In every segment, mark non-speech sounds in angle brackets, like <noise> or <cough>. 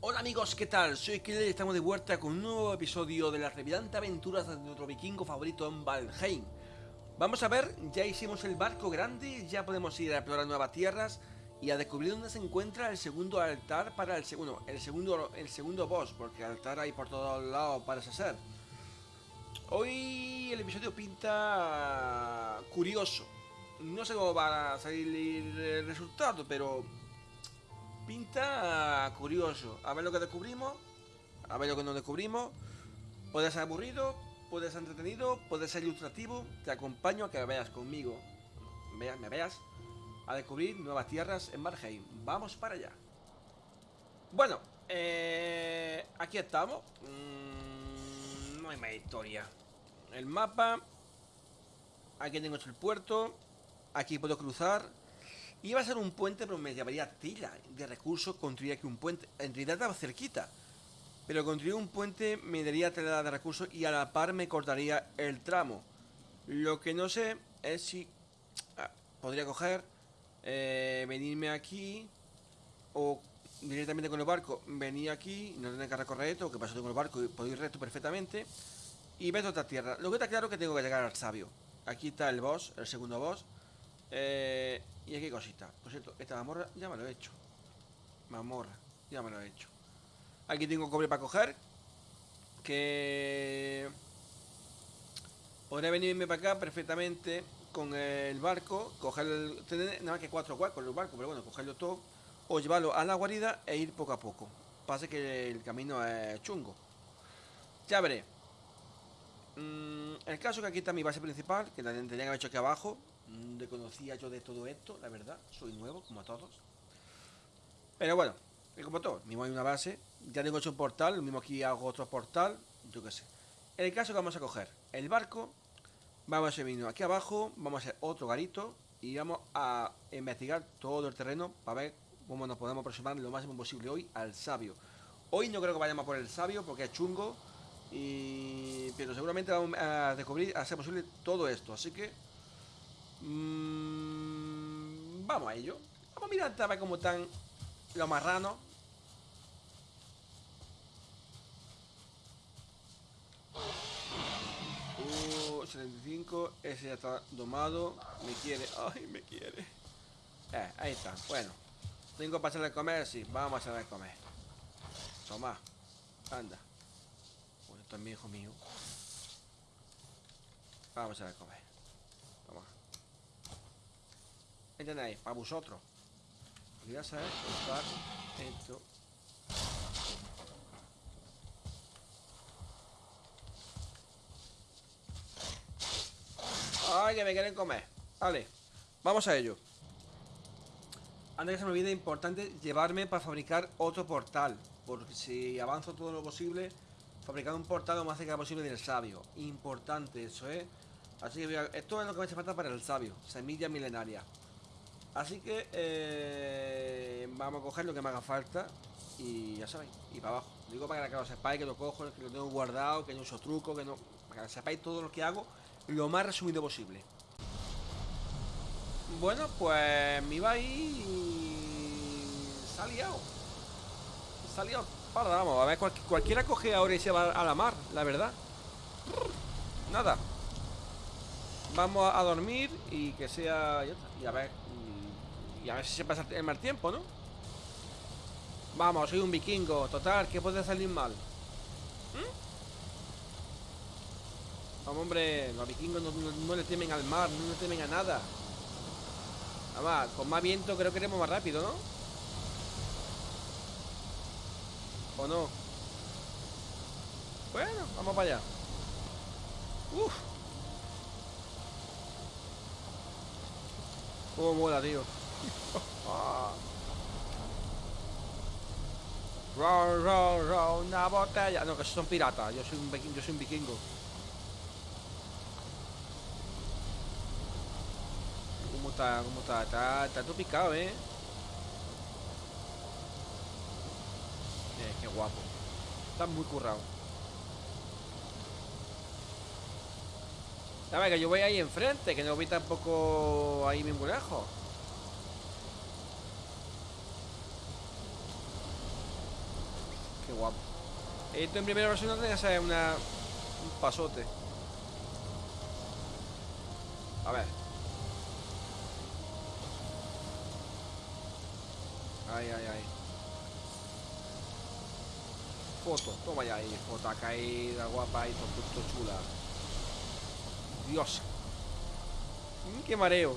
Hola amigos, ¿qué tal? Soy Killer y estamos de vuelta con un nuevo episodio de las revidantes aventuras de nuestro vikingo favorito en Valheim. Vamos a ver, ya hicimos el barco grande, ya podemos ir a explorar nuevas tierras y a descubrir dónde se encuentra el segundo altar para el segundo, el segundo, el segundo boss, porque altar hay por todos lados parece ser. Hoy el episodio pinta curioso. No sé cómo va a salir el resultado, pero pinta curioso. A ver lo que descubrimos, a ver lo que no descubrimos. Puede ser aburrido, puede ser entretenido, puede ser ilustrativo. Te acompaño a que veas conmigo, veas, me veas, a descubrir nuevas tierras en Marheim. Vamos para allá. Bueno, eh, aquí estamos. Mm, no hay más historia. El mapa. Aquí tengo el puerto. Aquí puedo cruzar. Iba a ser un puente, pero me llevaría tila de recursos construir aquí un puente. En realidad estaba cerquita. Pero construir un puente me daría tela de recursos y a la par me cortaría el tramo. Lo que no sé es si ah, podría coger, eh, venirme aquí o directamente con el barco, venir aquí, no tener que recorrer esto, que paso con el barco y puedo ir recto perfectamente y ver otra tierra. Lo que está claro es que tengo que llegar al sabio. Aquí está el boss, el segundo boss. Eh, y aquí cosita. Por cierto, esta mamorra ya me lo he hecho. Mamorra, ya me lo he hecho. Aquí tengo cobre para coger. Que... Podría venirme para acá perfectamente con el barco, coger el, tener nada más que cuatro en el barco, pero bueno, cogerlo todo o llevarlo a la guarida e ir poco a poco. Pasa que el camino es chungo. Ya veré. Mm, el caso que aquí está mi base principal, que la tendría que haber hecho aquí abajo, Mm, desconocía yo de todo esto, la verdad. Soy nuevo, como todos. Pero bueno, como todo, mismo hay una base. Ya tengo hecho un portal, lo mismo aquí hago otro portal, yo qué sé. En el caso que vamos a coger el barco, vamos a venir aquí abajo, vamos a hacer otro garito y vamos a investigar todo el terreno para ver cómo nos podemos aproximar lo máximo posible hoy al sabio. Hoy no creo que vayamos por el sabio porque es chungo, y... pero seguramente vamos a descubrir, a ser posible todo esto. Así que Mm, vamos a ello. Vamos a mirar a ver cómo están los marranos. Uh, 75. Ese ya está domado. Me quiere. Ay, me quiere. Eh, ahí está. Bueno. Tengo para hacerle comer. Sí, vamos a hacerle comer. Toma. Anda. Bueno, esto es mi hijo mío. Vamos a hacerle comer. Toma. Ahí para vosotros. Voy a saber usar esto. Ay, que me quieren comer. Vale, vamos a ello. Antes que se me olvide, importante llevarme para fabricar otro portal. Porque si avanzo todo lo posible, fabricar un portal lo más cerca posible del sabio. Importante eso, ¿eh? Así que esto es lo que me hace falta para el sabio. Semilla milenaria. Así que eh, vamos a coger lo que me haga falta y ya sabéis, y para abajo. Digo para que lo sepáis, que lo cojo, que lo tengo guardado, que no uso truco, que no... Para que sepáis todo lo que hago lo más resumido posible. Bueno, pues me iba ahí y... Se ha liado. Se ha liado. Para, vamos, a ver, cualquiera coge ahora y se va a la mar, la verdad. Nada. Vamos a dormir y que sea... Y a ver a ver si se pasa el mal tiempo, ¿no? Vamos, soy un vikingo Total, ¿qué puede salir mal? ¿Mm? Vamos, hombre Los vikingos no, le temen al mar No le temen a nada Además, con más viento creo que iremos más rápido, ¿no? ¿O no? Bueno, vamos para allá Uf Cómo mola, tío Roll, roll, roll, una botella. No, que son piratas. Yo soy un vikingo. ¿Cómo está? ¿Cómo está? Está, está todo picado, ¿eh? Eh, qué guapo. Está muy currado. Dame que yo voy ahí enfrente, que no vi tampoco ahí muy lejos. Guapo. Esto en primera versión que ser una, un pasote. A ver. Ay, ay, ay. Foto, toma ya ahí, foto caída, guapa y todo, chula. Dios. Qué mareo.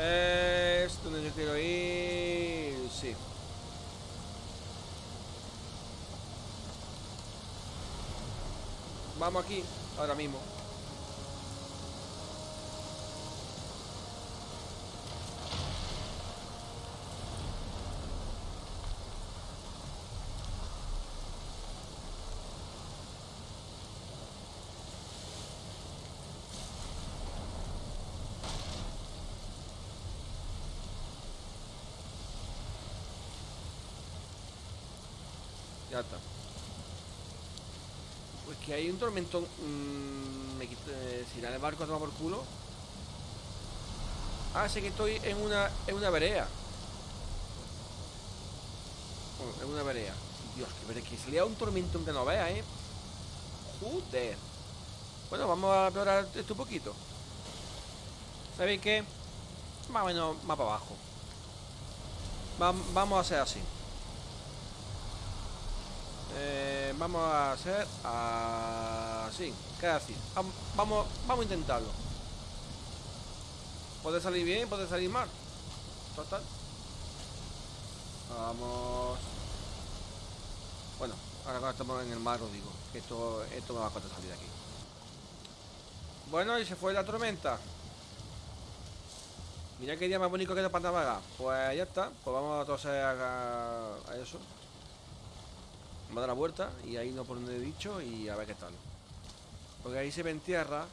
Eh, esto donde yo quiero ir. Sí. Vamos aquí, ahora mismo. Pues que hay un tormentón. Mmm, me quito. Eh, si el barco a tomar por culo. Ah, sé que estoy en una. en una vereda. Bueno, en una vereda. Dios, que veré que salía un tormentón que no vea, eh. Joder. Bueno, vamos a explorar esto un poquito. ¿Sabéis qué? Más o menos más para abajo. vamos a hacer así. Eh, vamos a hacer así, casi. Vamos, vamos a intentarlo. Puede salir bien, puede salir mal. Total. Vamos. Bueno, ahora estamos en el mar os digo que esto, esto me va a costar salir de aquí. Bueno, y se fue la tormenta. Mira qué día más bonito que de para Pues ya está. Pues vamos a toser a, a eso va a dar la vuelta y ahí no por donde he dicho y a ver qué tal. Porque ahí se ve en tierra.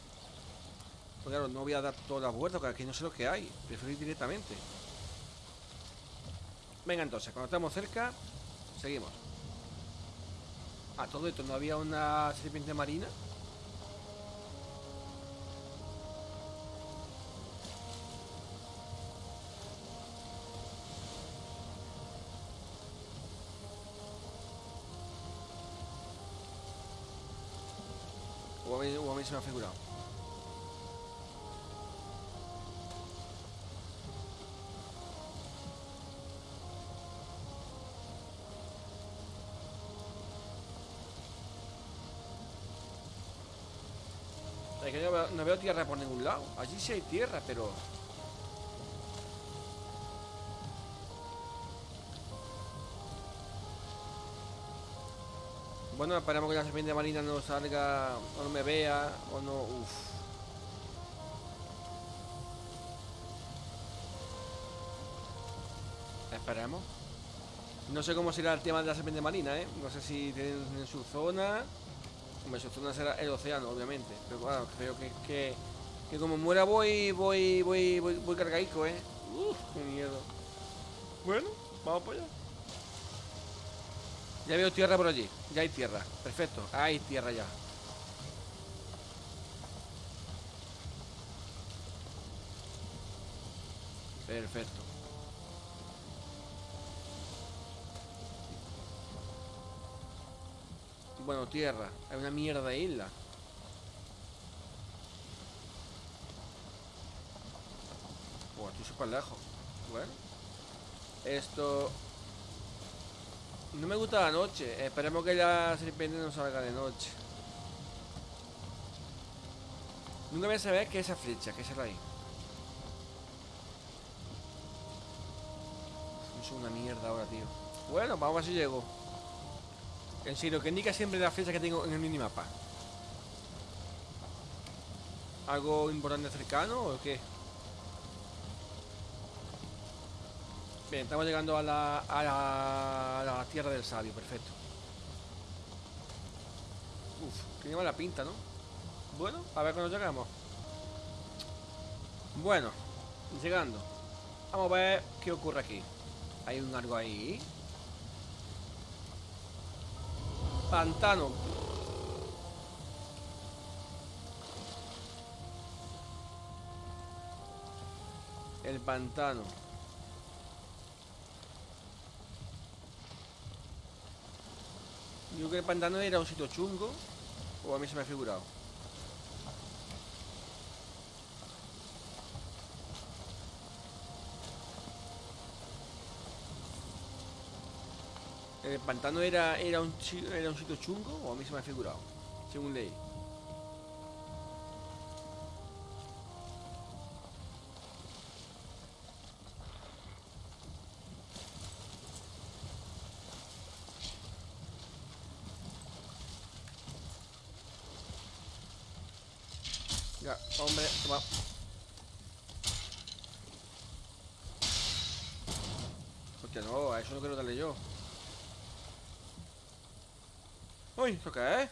Claro, no voy a dar todas las vueltas porque aquí no sé lo que hay. Prefiero ir directamente. Venga entonces, cuando estamos cerca, seguimos. A todo esto, ¿no había una serpiente marina? Se me ha figurado. Es que no veo, no veo tierra por ningún lado. Allí sí hay tierra, pero Bueno, esperamos que la serpiente marina no salga o no me vea o no... Esperemos. No sé cómo será el tema de la serpiente marina, ¿eh? No sé si tienen en su zona... Hombre, su zona será el océano, obviamente. Pero bueno, creo que, que, que como muera voy, voy, voy, voy, voy cargadico, ¿eh? Uf, qué miedo. Bueno, vamos para allá. Ya veo tierra por allí. Ya hay tierra. Perfecto. Hay tierra ya. Perfecto. Bueno, tierra. Hay una mierda de isla. Buah, estoy súper lejos. Bueno. Esto no me gusta la noche. Esperemos que la serpiente no salga de noche. Nunca me saber que esa flecha, que será ahí. Es una mierda ahora, tío. Bueno, vamos a ver si llego. En serio, que indica siempre la flecha que tengo en el minimapa. ¿Algo importante cercano o qué? Estamos llegando a la, la, tierra del sabio, perfecto. Uf, tiene mala pinta, ¿no? Bueno, a ver cuando llegamos. Bueno, llegando. Vamos a ver qué ocurre aquí. Hay un algo ahí. Pantano. El pantano. Yo creo que el pantano era un sitio chungo. O a mí se me ha figurado. ¿El pantano era, era, un, era un sitio chungo o a mí se me ha figurado? Según ley. Ya, hombre, toma. Hostia, no, a eso no quiero darle yo. Uy, ¿esto qué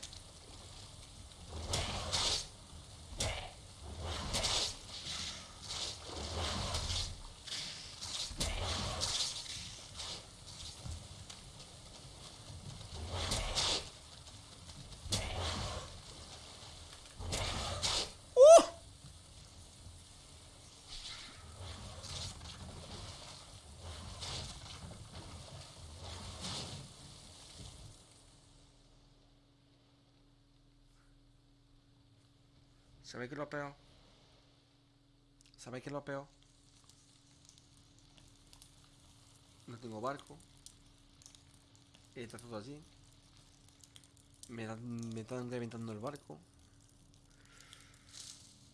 ¿Sabéis qué es lo peor? ¿Sabéis qué es lo peor? No tengo barco. Está todo allí. Me, están reventando el barco.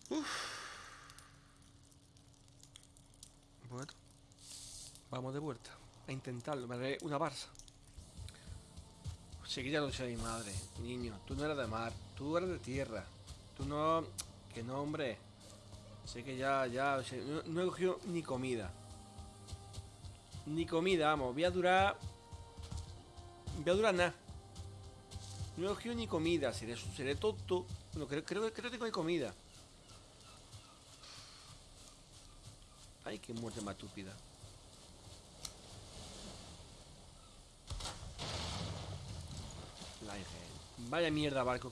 Uf. Bueno. Vamos de vuelta. A intentarlo. Me haré una barza. Ya lo sé, mi madre. Niño, tú no eres de mar. Tú eres de tierra. Tú no... No, hombre. Sé que ya, ya... no, no he cogido ni comida. Ni comida, vamos. Voy a durar... Voy a durar nada. No he cogido ni comida. Seré, seré tonto. Bueno, creo, creo, creo que tengo comida. Ay, qué muerte más estúpida. Vaya mierda barco.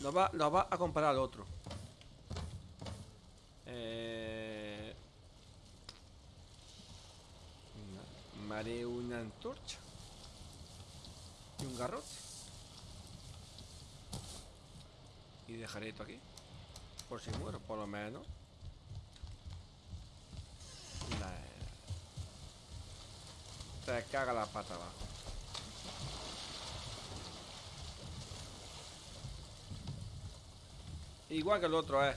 Lo va, lo va a comparar al otro. Eh... Me haré una antorcha. Y un garrote. Y dejaré esto aquí. Por si muero, por lo menos. La... Te caga la pata abajo. Igual que el otro, eh.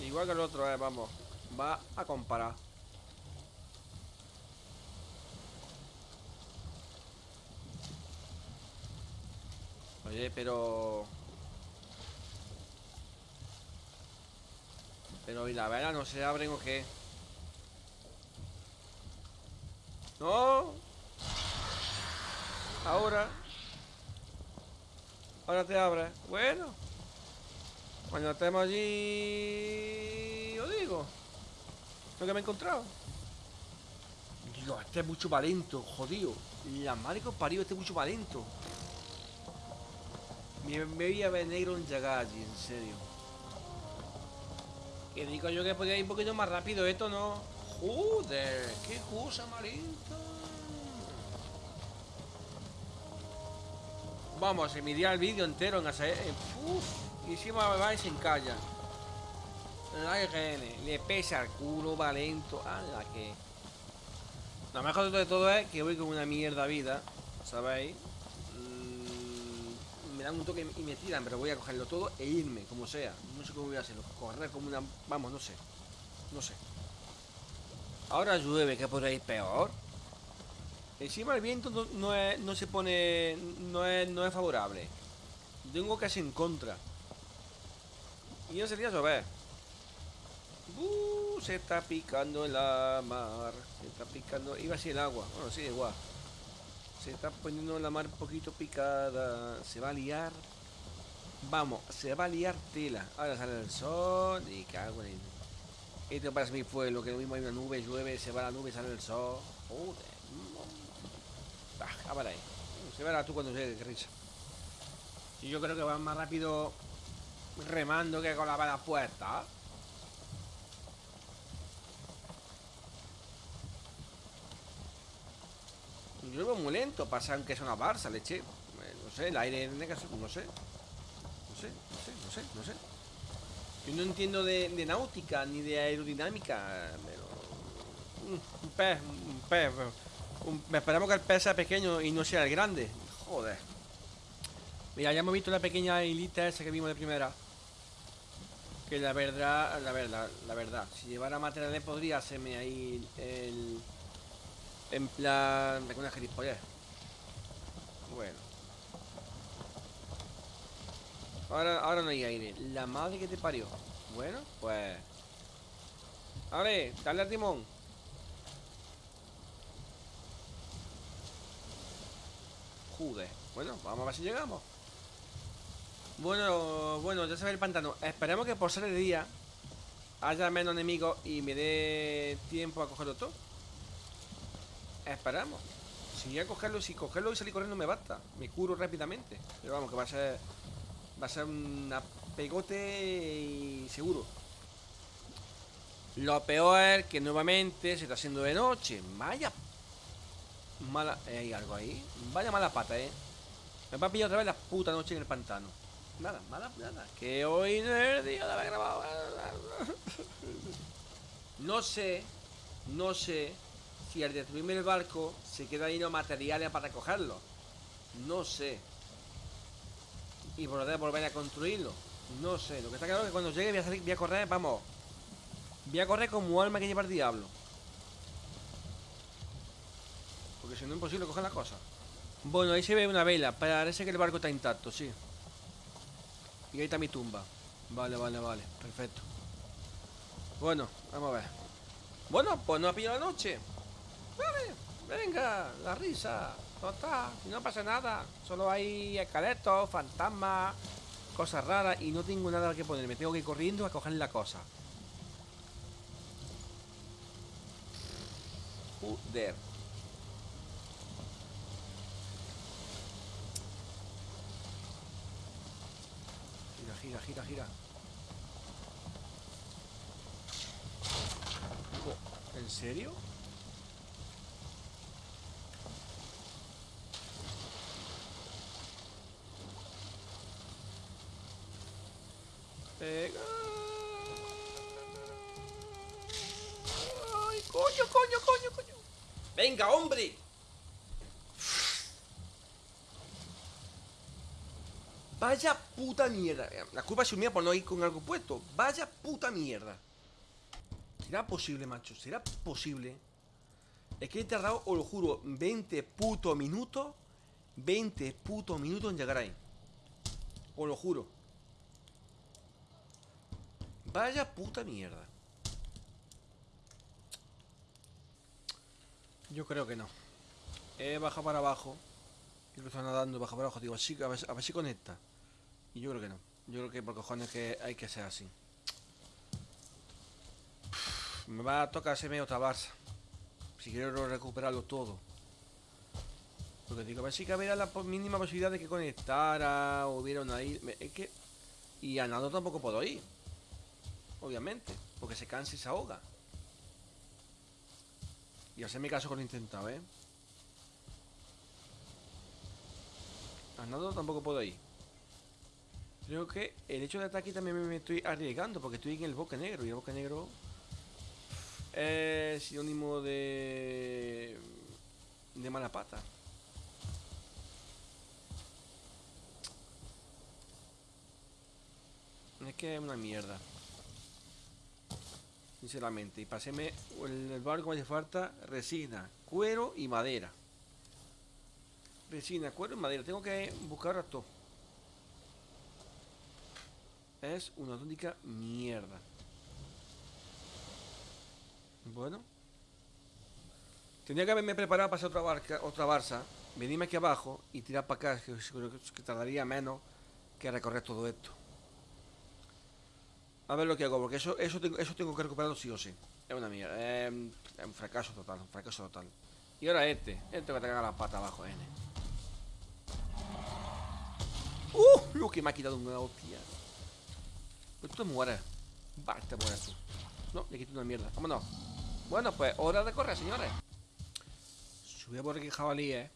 Igual que el otro, eh, vamos. Va a comparar. Oye, pero... Pero ¿y la vela no se abren o qué? ¡No! Ahora. Ahora te abres. Bueno. Cuando estemos allí... Os digo. Lo que me he encontrado. Dios, este es mucho más lento, jodido. La madre que os parió, este es mucho más lento. Me, me voy a ver negro en Yagagi, en serio. Que digo yo que podía ir un poquito más rápido, esto no. Joder, qué cosa más lenta. Vamos, se miría el vídeo entero en hacer. eh, Uf, y encima me va y se encalla. La IGN, le pesa el culo, va lento. A la que. Lo mejor de todo es que voy con una mierda vida, ¿sabéis? Dan un toque y me tiran, pero voy a cogerlo todo e irme, como sea. No sé cómo voy a hacerlo. Correr como una. Vamos, no sé. No sé. Ahora llueve, que podría ir peor. Encima el viento no, no es- no se pone. No es, no es favorable. Tengo casi en contra. Y ya sería llover. Uh, se está picando la mar. Se está picando. Iba así el agua. Bueno, sí, igual. Se está poniendo la mar un poquito picada. Se va a liar. Vamos, se va a liar tela. Ahora sale el sol y cago en. Esto parece mi pueblo, que lo mismo hay una nube, llueve, se va la nube, sale el sol. Joder. Ah, para ahí. Se verá tú cuando llegue, risa. Y yo creo que van más rápido remando que con la vela puesta. Yo muy lento, pasa aunque es una barza, leche. Eh, no sé, el aire no sé. No sé, no sé, no sé, no sé. Yo no entiendo de, náutica ni de aerodinámica, pero... Un pez, un pez. me esperamos que el pez sea pequeño y no sea el grande. Joder. Mira, ya hemos visto la pequeña hilita esa que vimos de primera. Que la verdad, la verdad, la verdad, si llevara materiales podría hacerme ahí el... En plan... Me una gilipollez. Bueno. Ahora, ahora no hay aire. La madre que te parió. Bueno, pues... ver, dale al timón. Joder. Bueno, vamos a ver si llegamos. Bueno, bueno, ya se ve el pantano. Esperemos que por ser de día haya menos enemigos y me dé tiempo a cogerlo todo. Esperamos. Si voy a cogerlo, si cogerlo y salir corriendo me basta. Me curo rápidamente. Pero vamos, que va a ser. Va a ser un pegote y seguro. Lo peor es que nuevamente se está haciendo de noche. Vaya mala. ¿Hay algo ahí? Vaya mala pata, eh. Me va a pillar otra vez la puta noche en el pantano. Nada, nada, nada. Que hoy no es el día de haber grabado. <laughs> No sé, no sé si al destruirme el barco se quedan ahí los materiales para recogerlo. No sé. Y poder volver a construirlo. No sé. Lo que está claro es que cuando llegue voy a, salir, voy a correr, vamos. Voy a correr como alma que lleva el diablo. Porque si no es imposible coger la cosa. Bueno, ahí se ve una vela. Parece que el barco está intacto, sí. Y ahí está mi tumba. Vale, vale, vale. Perfecto. Bueno, vamos a ver. Bueno, pues no ha pillado la noche. Vale, venga, la risa. Total, no pasa nada. Solo hay esqueletos, fantasmas, cosas raras y no tengo nada que poner. Me tengo que ir corriendo a coger la cosa. Joder. gira, gira, gira. ¿En serio? Venga. Ay, coño, coño, coño, coño. Venga, hombre. Vaya puta mierda. La culpa es mía por no ir con algo puesto. Vaya puta mierda. ¿Será posible, macho? ¿Será posible? Es que he tardado, os lo juro, 20 putos minutos. 20 putos minutos en llegar ahí. Os lo juro. Vaya puta mierda. Yo creo que no. He bajado para abajo. Y lo está nadando, baja para abajo. Digo, así, a ver, a ver si conecta. Y yo creo que no. Yo creo que por cojones que hay que ser así. Me va a tocar hacerme otra Barça. Si quiero recuperarlo todo. Porque digo, a ver si que había la mínima posibilidad de que conectara o hubiera una. Es que. Y a nado tampoco puedo ir. Obviamente. Porque se cansa y se ahoga. Y hacerme caso con intentado, ¿eh? A nado tampoco puedo ir. Creo que el hecho de ataque también me estoy arriesgando porque estoy en el bosque negro y el bosque negro es sinónimo de de mala pata. Es que es una mierda. Sinceramente. Y paséme el barco me hace falta resina, cuero y madera. Resina, cuero y madera. Tengo que buscar a todo. Es una auténtica mierda. Bueno. Tendría que haberme preparado para hacer otra barca, otra barza, venirme aquí abajo y tirar para acá, que, que tardaría menos que recorrer todo esto. A ver lo que hago, porque eso, eso, tengo, eso tengo que recuperarlo sí o sí. Es una mierda. Es un fracaso total, un fracaso total. Y ahora este. Este que te caga la pata abajo, N. ¡Uh! Lo que me ha quitado una hostia. Pues tú te mueres. Va, te mueres tú. No, le quito una mierda. Vámonos. Bueno, pues hora de correr, señores. Subí por aquí jabalí, eh.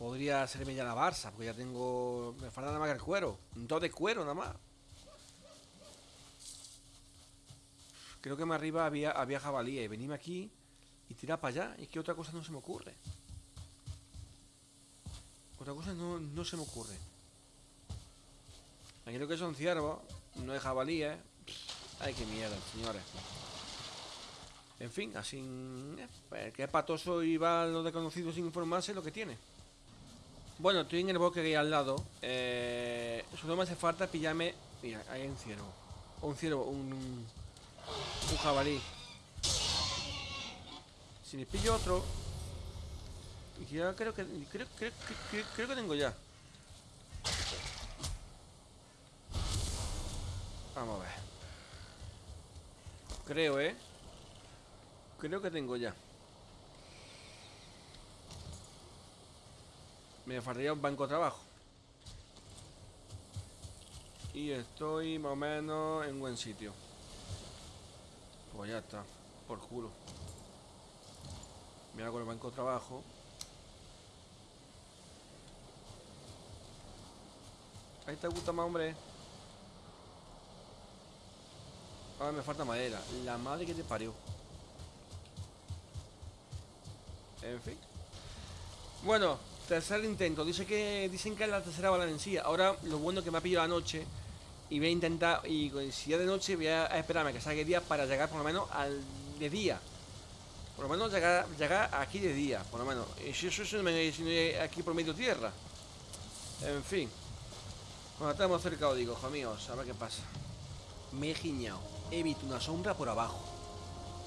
Podría hacerme ya la Barça, porque ya tengo. Me falta nada más que el cuero. Dos de cuero nada más. Creo que más arriba había, había jabalí. Y venime aquí y tira para allá. Y que otra cosa no se me ocurre. Otra cosa no, no se me ocurre. Aquí creo que son ciervos. No es jabalí, eh. Ay, qué mierda, señores. En fin, así. Eh, que es patoso y va lo desconocido sin informarse lo que tiene. Bueno, estoy en el bosque ahí al lado. Eh, solo me hace falta pillarme. Mira, hay un ciervo. Un ciervo, un. Un jabalí. Si me pillo otro. Ya creo que. Creo, creo, creo, creo que tengo ya. Vamos a ver. Creo, ¿eh? Creo que tengo ya. Me faltaría un banco de trabajo. Y estoy más o menos en buen sitio. Pues ya está. Por culo. Mira con el banco de trabajo. Ahí te gusta más, hombre. Ahora me falta madera. La madre que te parió. En fin. Bueno, tercer intento. Dice que dicen que es la tercera valencia. Ahora lo bueno que me ha pillado la noche. Y voy a intentar. Y si ya de noche voy a esperarme que salga el día para llegar por lo menos al de día. Por lo menos llegar, llegar aquí de día, por lo menos. Y si eso es aquí por medio tierra. En fin. Bueno, estamos cerca, digo, hijo mío. A ver qué pasa. Me he giñado. He visto una sombra por abajo.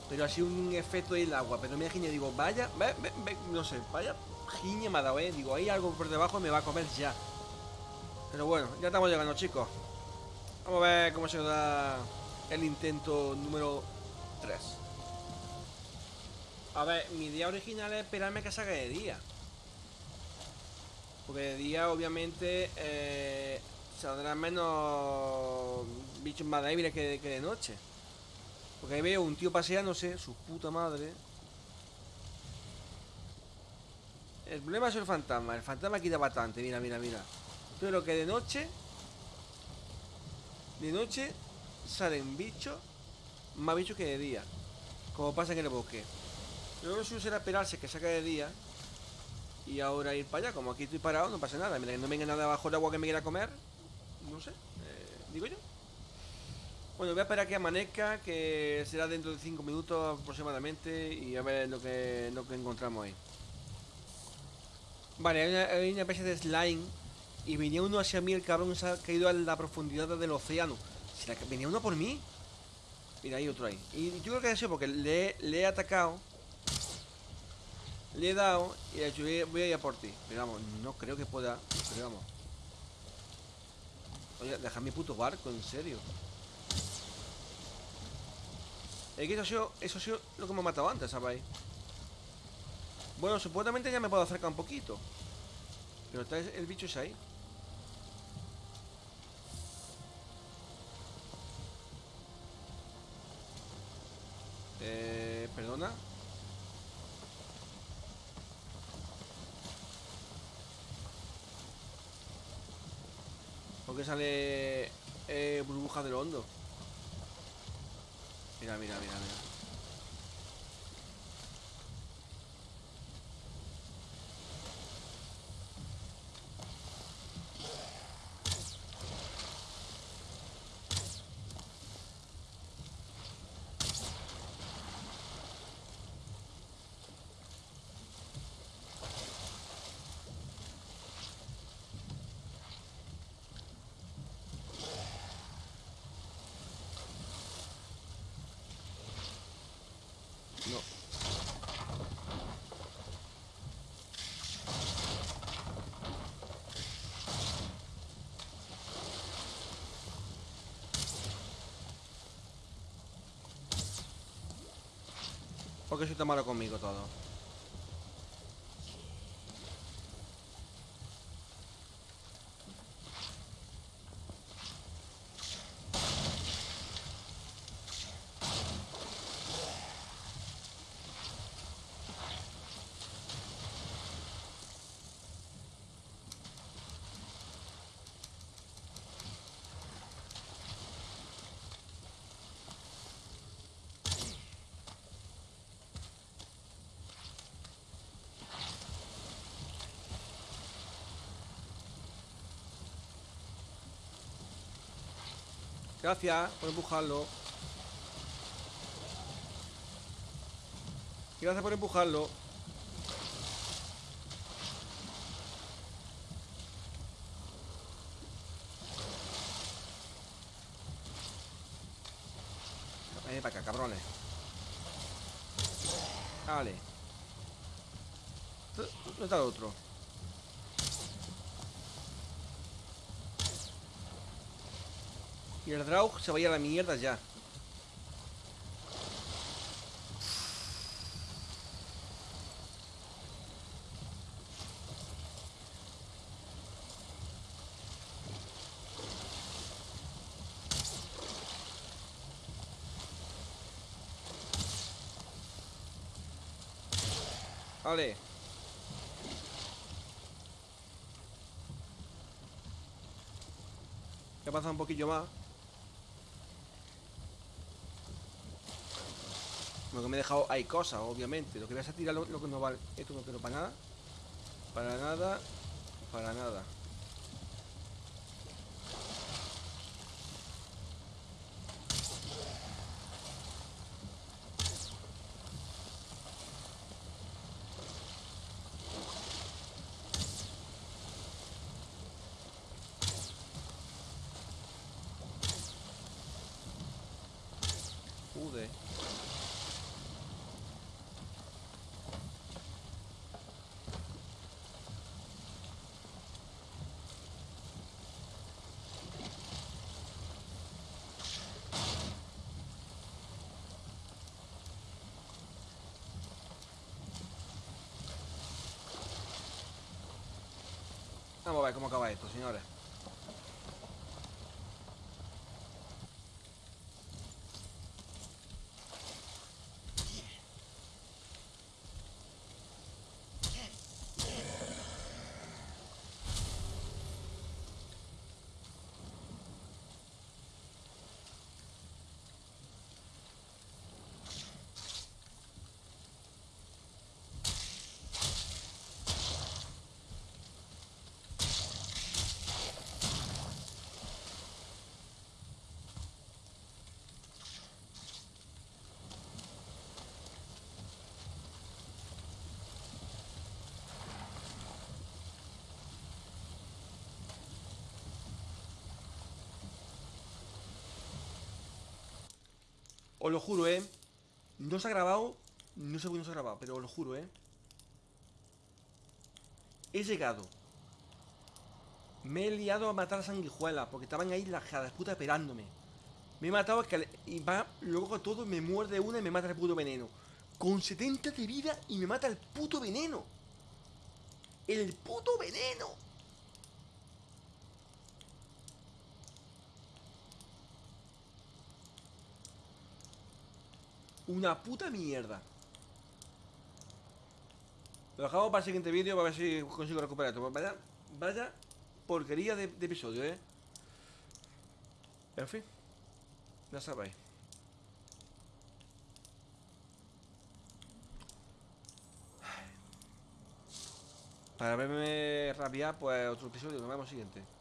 Pero ha sido un efecto del agua. Pero me he giñado. Digo, vaya, ve, ve, no sé, vaya giña me ha dado, eh. Digo, hay algo por debajo y me va a comer ya. Pero bueno, ya estamos llegando, chicos. Vamos a ver cómo se da el intento número 3. A ver, mi idea original es esperarme que salga de día. Porque de día, obviamente, eh, saldrán menos bichos más débiles que, de noche. Porque ahí veo un tío paseándose, su puta madre. El problema es el fantasma. El fantasma quita bastante. Mira, mira, mira. Pero que de noche. De noche salen bichos. Más bichos que de día. Como pasa en el bosque. Luego suyo será esperarse que saque de día. Y ahora ir para allá. Como aquí estoy parado, no pasa nada. Mira, que no venga nada bajo el agua que me quiera comer. No sé. Eh, digo yo. Bueno, voy a esperar que amanezca. Que será dentro de 5 minutos aproximadamente. Y a ver lo que, lo que encontramos ahí. Vale, hay una, especie de slime. Y venía uno hacia mí, el cabrón se ha caído a la profundidad del océano. venía uno por mí. Mira, hay otro ahí. Y yo creo que ha sido porque le, le he atacado. Le he dado y he dicho, voy a ir a por ti. Pero vamos, no creo que pueda. Pero vamos. Oye, deja mi puto barco, en serio. Es que eso ha sido, eso ha lo que me ha matado antes, ¿sabéis? Bueno, supuestamente ya me puedo acercar un poquito. Pero está el bicho es ahí. Eh, perdona. ¿Por qué sale eh, burbuja del hondo? Mira, mira, mira, mira. ¿Por qué soy tan malo conmigo todo? Gracias por empujarlo. Gracias por empujarlo. Ven para acá, cabrones. Vale. ¿Dónde está el otro? Y el Draug se vaya a la mierda ya. Vale. Ya pasa un poquillo más. Lo que me he dejado hay cosas, obviamente. Lo que voy a tirar lo, lo que no vale. Esto no quiero para nada. Para nada. Para nada. Joder. Vamos a ver cómo acaba esto, señores. Os lo juro, ¿eh? No se ha grabado No sé por no se ha grabado Pero os lo juro, ¿eh? He llegado. Me he liado a matar a sanguijuelas Porque estaban ahí las de puta esperándome. Me he matado Y va, luego todo me muerde una y me mata el puto veneno. Con 70 de vida y me mata el puto veneno. El puto veneno Una puta mierda. Lo dejamos para el siguiente vídeo para ver si consigo recuperar esto. Vaya, vaya porquería de, de episodio, ¿eh? En fin. Ya sabéis. Para verme rabiar, pues otro episodio. Nos vemos siguiente.